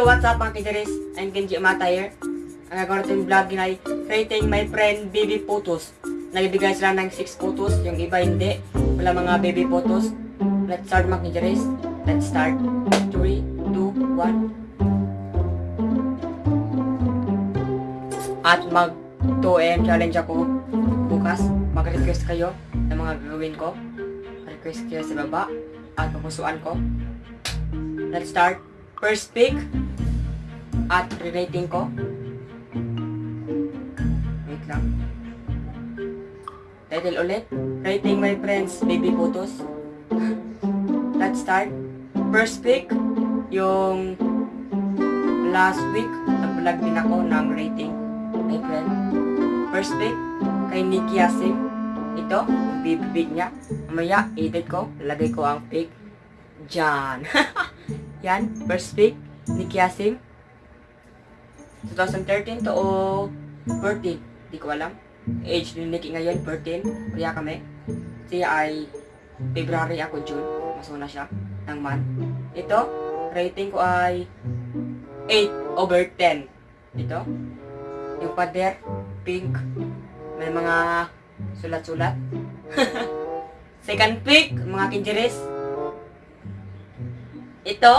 Yo, what's up mga kidiris? I'm Kenji Amata here. Ang gagawin natin vlog yun ay creating my friend baby photos. Nagbibigay sila ng 6 photos, yung iba hindi. Wala mga baby photos. Let's start mga kidiris. Let's start. 3, 2, 1. At mag 2am challenge ako bukas. Mag-request kayo ng mga gagawin ko. Request kayo sa baba at pupusuan ko. Let's start. First pick at relating ko. Wait lang. Title ulit. Rating my friends baby photos. Let's start. First pick yung last week nag-vlog din ako ng rating my friend. First pick kay Nikki Asim. Ito, yung baby pick niya. Mamaya, edit ko. Lagay ko ang pick dyan. Yan, first pick ni Kiasim. 2013 to o 14. Di ko alam. Age ni Nikki ngayon, 14. Kaya kami. Siya ay February ako, June. Masuna siya ng month. Ito, rating ko ay 8 over 10. Ito. Yung pader, pink. May mga sulat-sulat. Second pick, mga kinjeres. Ito,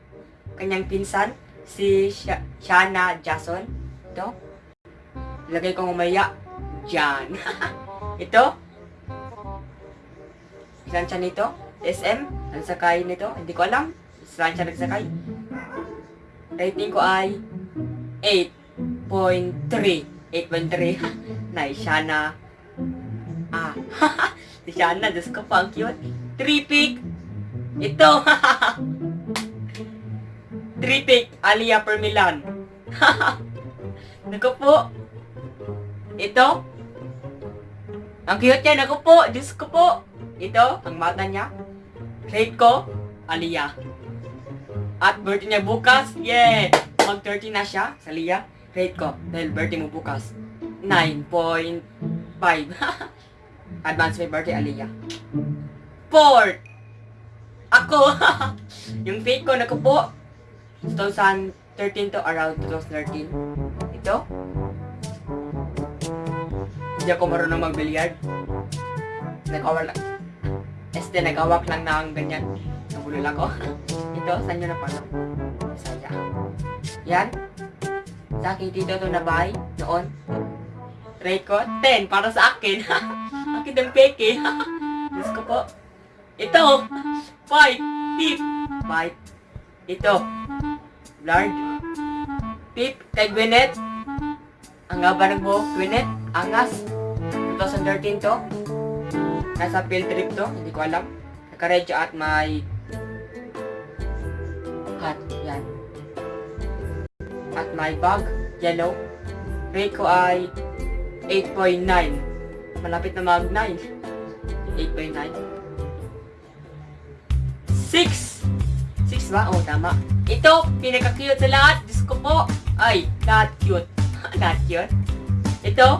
kanyang pinsan, si Sha- Shana Jason. Ito, lagay ko umaya dyan. Ito, saan siya nito? SM, ang sakay nito, hindi ko alam. Saan siya nagsakay? Rating ko ay 8.3. 8.3. nice, Shana. Ah, si Shana, Diyos ko pa, ang cute. 3 pick. Ito. Tripic Alia Permilan. Naku po. Ito. Ang cute niya. Naku po. Diyos ko po. Ito. Ang mata niya. Rate ko. Alia. At birthday niya bukas. Yeah. Mag 30 na siya. Sa Lia. Rate ko. Dahil birthday mo bukas. 9.5. Advance may birthday Alia. Fourth. Ako. yung fake ko, naku po. 2013 to around 2013. Ito. Hindi ako marunong mag-billiard. Nag-awak lang. Este, nag-awak lang ng ganyan. Nabulol ako. Ito, saan nyo na pala? Saya. Yan. Sa aking tito to na bahay noon. Rate ko, 10 para sa akin. akin ng peke. Diyos ko po. Ito, 5, tip, 5. Ito, Lard. Pip, kay Gwyneth. Ang haba ng buhok, Gwyneth. Angas. 2013 to. Nasa field trip to, hindi ko alam. Nakaredyo at may hat, yan. At may bag, yellow. Rate ko ay 8.9. Malapit na mag 9. 8.9. 6! 6 ba? Oo, tama. Ito, pinaka-cute sa lahat. Diyos ko po. Ay, lahat cute. lahat cute. Ito,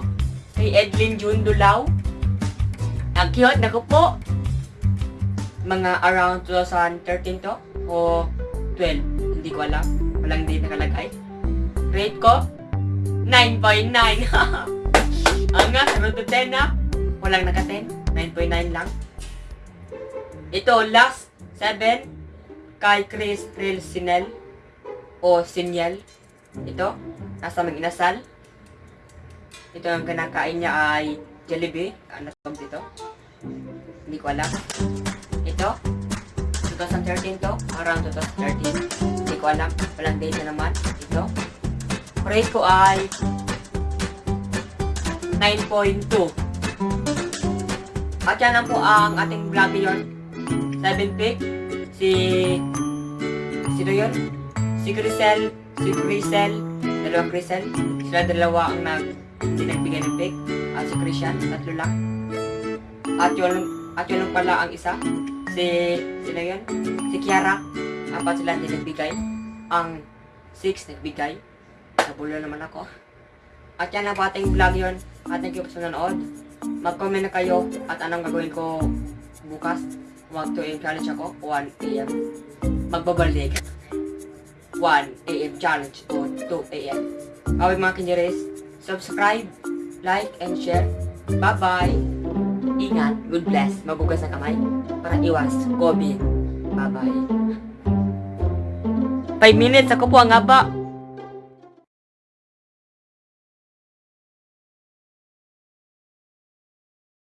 kay Edlin June Dulaw. Ang cute, naku po. Mga around 2013 to. O 12. Hindi ko alam. Walang date nakalagay. Rate ko, 9.9. Ang nga, 0 to 10 na. Walang naka-10. 9.9 lang. Ito, last 7 kay Chris Real Sinel o Sinyel. Ito, nasa mag-inasal. Ito ang kinakain niya ay Jollibee. Ano tawag dito? Hindi ko alam. Ito, 2013 to. Around 2013. Hindi ko alam. Walang date na naman. Ito. Rate ko ay 9.2. At yan lang po ang ating vlog ngayon. 7 pick. Si... Sino yun? Si Grisel. Si Grisel. Dalawang Grisel. Sila dalawa ang nag... Hindi nagbigay ng pick. At si Christian. Tatlo lang. At yun, at yun pala ang isa. Si... Sino yun? Si Kiara. Apat sila hindi nagbigay. Ang 6 nagbigay. Nabulo naman ako. At yan ang ating vlog yun. At thank you po sa nanood. Mag-comment na kayo at anong gagawin ko bukas. Mag 2 AM challenge ako. 1 AM. Magbabalik. 1 a.m. challenge o 2 a.m. Away mga kinyeres, subscribe, like, and share. Bye-bye! Ingat, good bless, magugas ang kamay para iwas COVID. Bye-bye. 5 minutes, ako po ang haba.